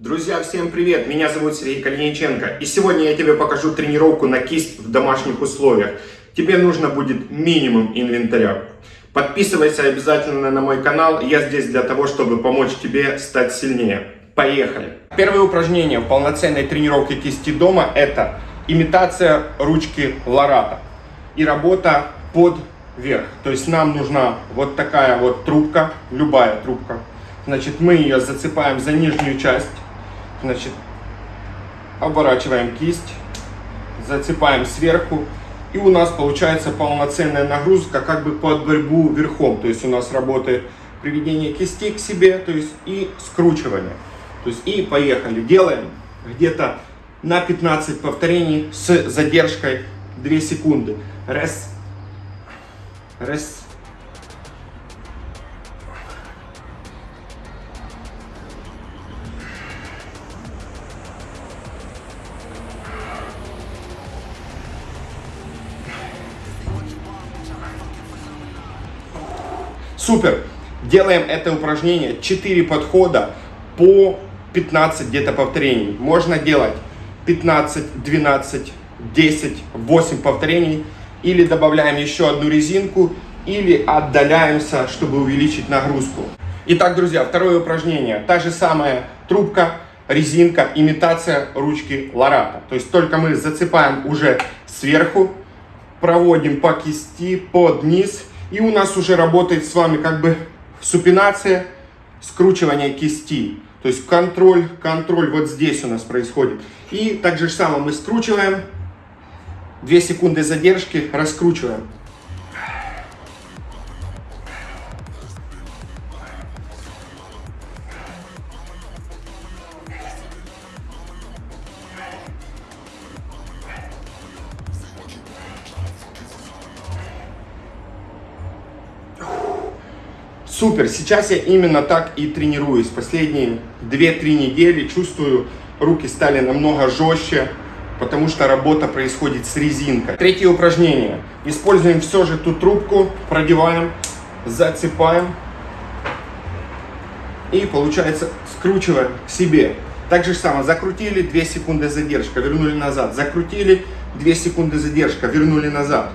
Друзья, всем привет! Меня зовут Сергей Калиниченко. И сегодня я тебе покажу тренировку на кисть в домашних условиях. Тебе нужно будет минимум инвентаря. Подписывайся обязательно на мой канал. Я здесь для того, чтобы помочь тебе стать сильнее. Поехали! Первое упражнение в полноценной тренировке кисти дома это имитация ручки Ларата и работа под верх. То есть нам нужна вот такая вот трубка, любая трубка. Значит, мы ее зацепаем за нижнюю часть Значит, оборачиваем кисть, зацепаем сверху. И у нас получается полноценная нагрузка как бы под борьбу верхом. То есть у нас работает приведение кисти к себе, то есть и скручивание. То есть и поехали. Делаем где-то на 15 повторений с задержкой 2 секунды. Раз, раз, Супер! Делаем это упражнение 4 подхода по 15 где-то повторений. Можно делать 15, 12, 10, 8 повторений. Или добавляем еще одну резинку, или отдаляемся, чтобы увеличить нагрузку. Итак, друзья, второе упражнение. Та же самая трубка, резинка, имитация ручки Ларата. То есть только мы зацепаем уже сверху, проводим по кисти, под низ и у нас уже работает с вами как бы супинация, скручивание кисти. То есть контроль, контроль вот здесь у нас происходит. И так же самое мы скручиваем, 2 секунды задержки, раскручиваем. Супер, сейчас я именно так и тренируюсь. Последние 2-3 недели чувствую, руки стали намного жестче, потому что работа происходит с резинкой. Третье упражнение. Используем все же ту трубку, продеваем, зацепаем и получается скручиваем к себе. Так же самое, закрутили, 2 секунды задержка, вернули назад, закрутили, 2 секунды задержка, вернули назад.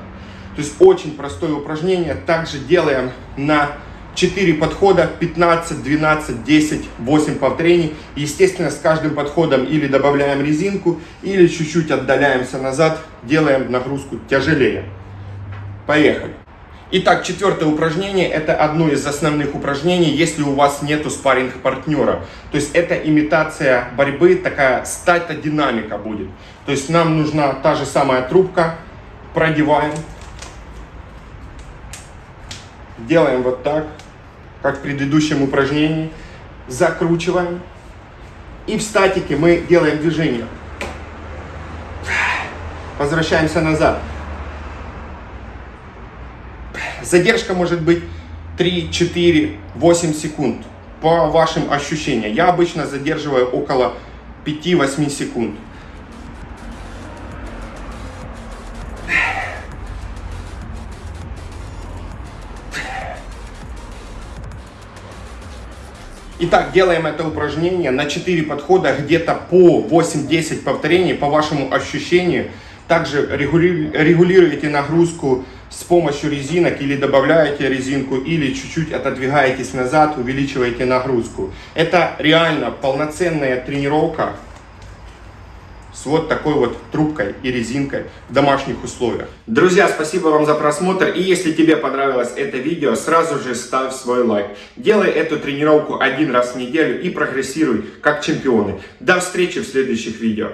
То есть очень простое упражнение, также делаем на 4 подхода, 15, 12, 10, 8 повторений. Естественно, с каждым подходом или добавляем резинку, или чуть-чуть отдаляемся назад, делаем нагрузку тяжелее. Поехали. Итак, четвертое упражнение, это одно из основных упражнений, если у вас нету спарринг партнера. То есть это имитация борьбы, такая стата-динамика будет. То есть нам нужна та же самая трубка, продеваем, делаем вот так, как в предыдущем упражнении. Закручиваем. И в статике мы делаем движение. Возвращаемся назад. Задержка может быть 3, 4, 8 секунд по вашим ощущениям. Я обычно задерживаю около 5-8 секунд. Итак, делаем это упражнение на 4 подхода, где-то по 8-10 повторений по вашему ощущению. Также регулируете нагрузку с помощью резинок или добавляете резинку, или чуть-чуть отодвигаетесь назад, увеличиваете нагрузку. Это реально полноценная тренировка с вот такой вот трубкой и резинкой в домашних условиях. Друзья, спасибо вам за просмотр. И если тебе понравилось это видео, сразу же ставь свой лайк. Делай эту тренировку один раз в неделю и прогрессируй как чемпионы. До встречи в следующих видео.